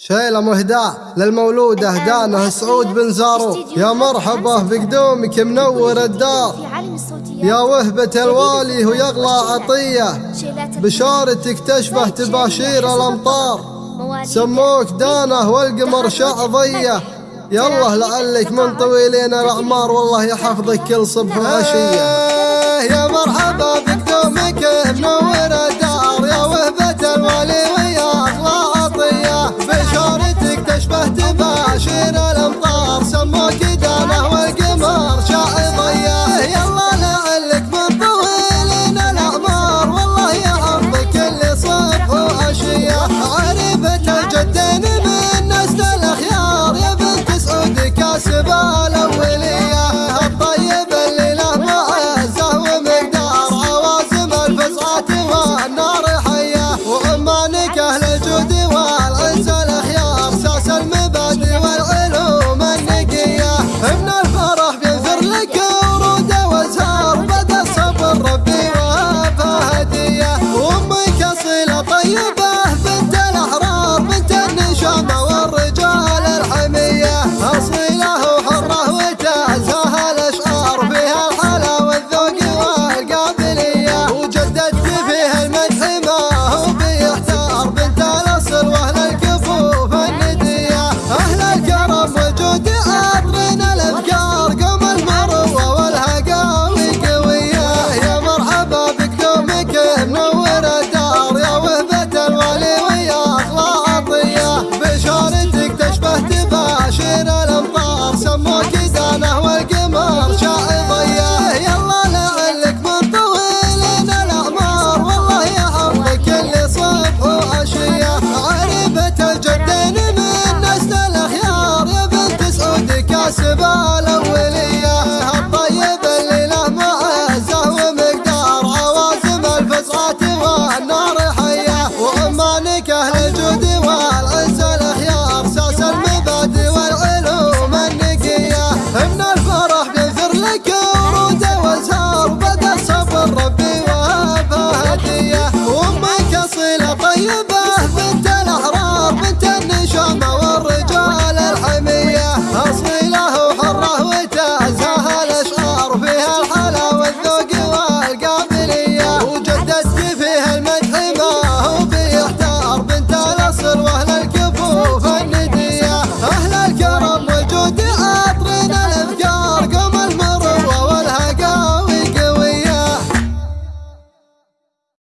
شيلة مهداة للمولودة دانه سعود بن زارو. يا مرحبا بقدومك منور الدار. يا وهبة الوالي ويغلى عطية. بشارتك تشبه تباشير الأمطار. سموك دانه والقمر شعضية يالله لعلك من طويلين الأعمار. والله يحفظك كل صبح وعشية يا مرحبا بقدومك